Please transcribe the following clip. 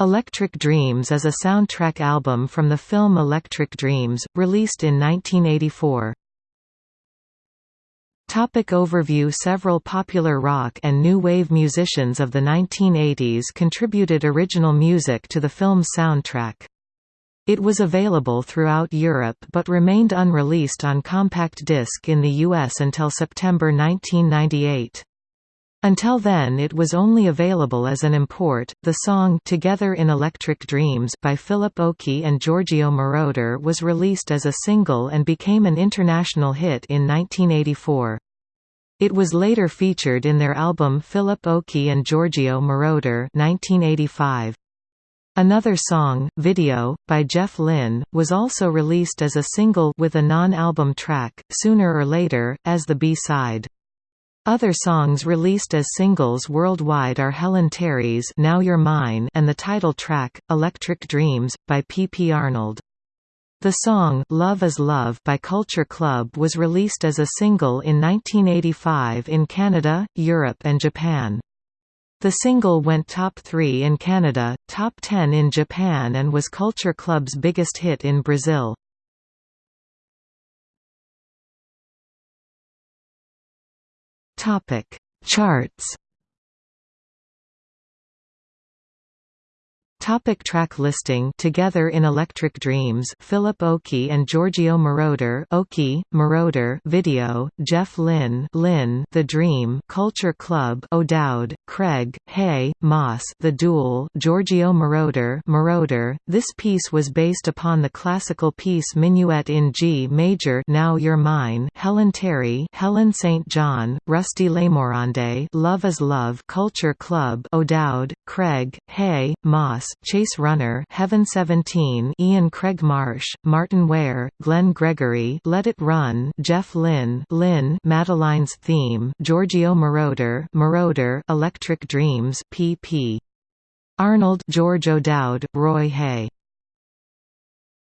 Electric Dreams is a soundtrack album from the film Electric Dreams, released in 1984. Topic overview Several popular rock and new wave musicians of the 1980s contributed original music to the film's soundtrack. It was available throughout Europe but remained unreleased on compact disc in the US until September 1998. Until then it was only available as an import. The song Together in Electric Dreams by Philip Oakey and Giorgio Moroder was released as a single and became an international hit in 1984. It was later featured in their album Philip Oakey and Giorgio Moroder 1985. Another song, Video, by Jeff Lynne, was also released as a single with a non-album track, sooner or later, as the B-side. Other songs released as singles worldwide are Helen Terry's Now You're Mine and the title track, Electric Dreams, by P. P. Arnold. The song Love is Love by Culture Club was released as a single in 1985 in Canada, Europe and Japan. The single went top 3 in Canada, top 10 in Japan and was Culture Club's biggest hit in Brazil. Topic: Charts Topic track listing Together in Electric Dreams Philip Oakey and Giorgio Moroder Oakey, Moroder Video, Jeff Lynne Lynne The Dream Culture Club O'Dowd, Craig, Hay, Moss The Duel Giorgio Moroder Moroder This piece was based upon the classical piece Minuet in G major Now You're Mine Helen Terry Helen St. John, Rusty Lemorande Love is Love Culture Club O'Dowd, Craig, Hay, Moss Chase Runner Heaven 17 Ian Craig Marsh, Martyn Ware, Glenn Gregory Let It Run Jeff Lynne Lynne Madeline's Theme Giorgio Moroder Moroder Electric Dreams P.P. Arnold George O'Dowd, Roy Hay